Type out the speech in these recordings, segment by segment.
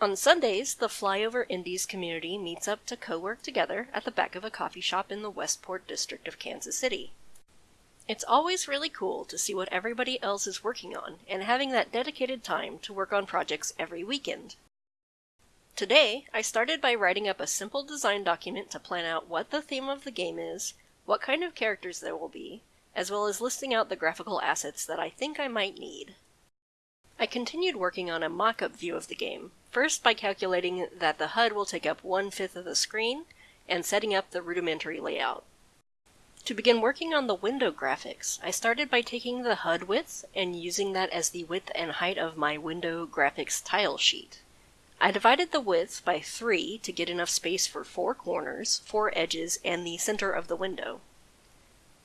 On Sundays, the Flyover Indies community meets up to co-work together at the back of a coffee shop in the Westport district of Kansas City. It's always really cool to see what everybody else is working on and having that dedicated time to work on projects every weekend. Today, I started by writing up a simple design document to plan out what the theme of the game is, what kind of characters there will be, as well as listing out the graphical assets that I think I might need. I continued working on a mock-up view of the game, first by calculating that the HUD will take up one-fifth of the screen, and setting up the rudimentary layout. To begin working on the window graphics, I started by taking the HUD width and using that as the width and height of my window graphics tile sheet. I divided the width by 3 to get enough space for four corners, four edges, and the center of the window.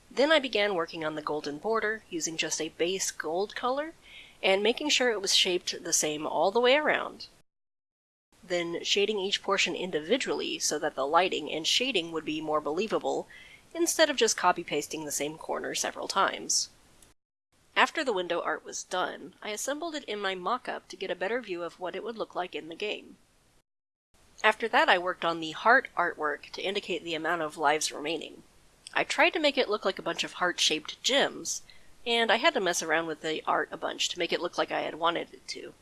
Then I began working on the golden border using just a base gold color and making sure it was shaped the same all the way around. Then shading each portion individually so that the lighting and shading would be more believable instead of just copy-pasting the same corner several times. After the window art was done, I assembled it in my mock-up to get a better view of what it would look like in the game. After that I worked on the heart artwork to indicate the amount of lives remaining. I tried to make it look like a bunch of heart-shaped gems, and I had to mess around with the art a bunch to make it look like I had wanted it to.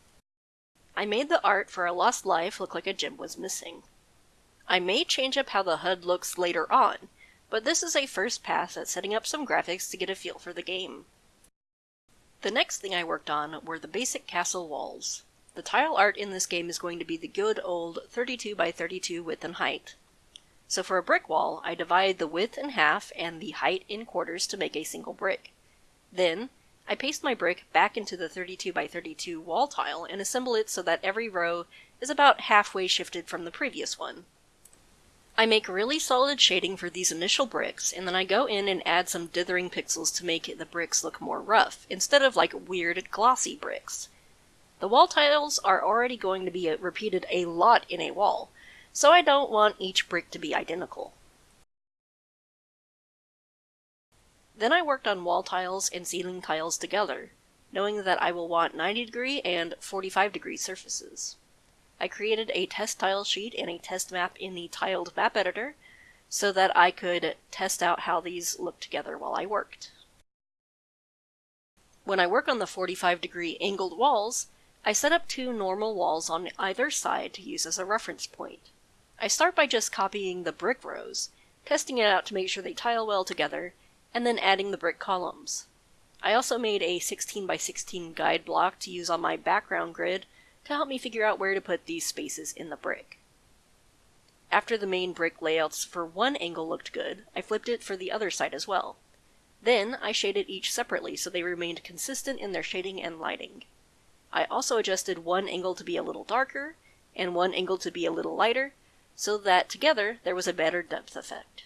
I made the art for a lost life look like a gem was missing. I may change up how the HUD looks later on, but this is a first pass at setting up some graphics to get a feel for the game. The next thing I worked on were the basic castle walls. The tile art in this game is going to be the good old 32 by 32 width and height. So for a brick wall, I divide the width in half and the height in quarters to make a single brick. Then, I paste my brick back into the 32 by 32 wall tile and assemble it so that every row is about halfway shifted from the previous one. I make really solid shading for these initial bricks, and then I go in and add some dithering pixels to make the bricks look more rough, instead of like weird glossy bricks. The wall tiles are already going to be repeated a lot in a wall, so I don't want each brick to be identical. Then I worked on wall tiles and ceiling tiles together, knowing that I will want 90 degree and 45 degree surfaces. I created a test tile sheet and a test map in the tiled map editor so that I could test out how these look together while I worked. When I work on the 45 degree angled walls, I set up two normal walls on either side to use as a reference point. I start by just copying the brick rows, testing it out to make sure they tile well together, and then adding the brick columns. I also made a 16 by 16 guide block to use on my background grid to help me figure out where to put these spaces in the brick. After the main brick layouts for one angle looked good, I flipped it for the other side as well. Then I shaded each separately so they remained consistent in their shading and lighting. I also adjusted one angle to be a little darker and one angle to be a little lighter so that together there was a better depth effect.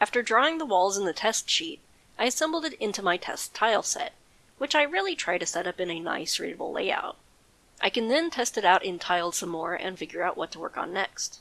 After drawing the walls in the test sheet, I assembled it into my test tile set, which I really try to set up in a nice readable layout. I can then test it out in Tiled some more and figure out what to work on next.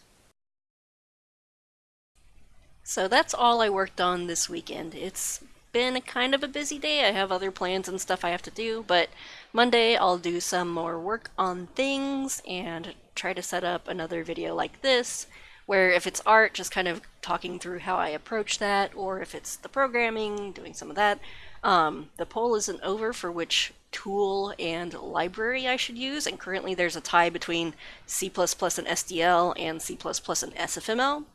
So that's all I worked on this weekend. It's been a kind of a busy day. I have other plans and stuff I have to do, but Monday I'll do some more work on things and try to set up another video like this where if it's art, just kind of talking through how I approach that, or if it's the programming, doing some of that. Um, the poll isn't over for which tool and library I should use, and currently there's a tie between C++ and SDL and C++ and SFML.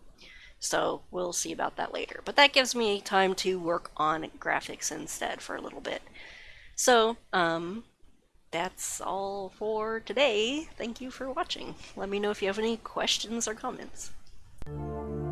So we'll see about that later. But that gives me time to work on graphics instead for a little bit. So, um, that's all for today. Thank you for watching. Let me know if you have any questions or comments. Thank you.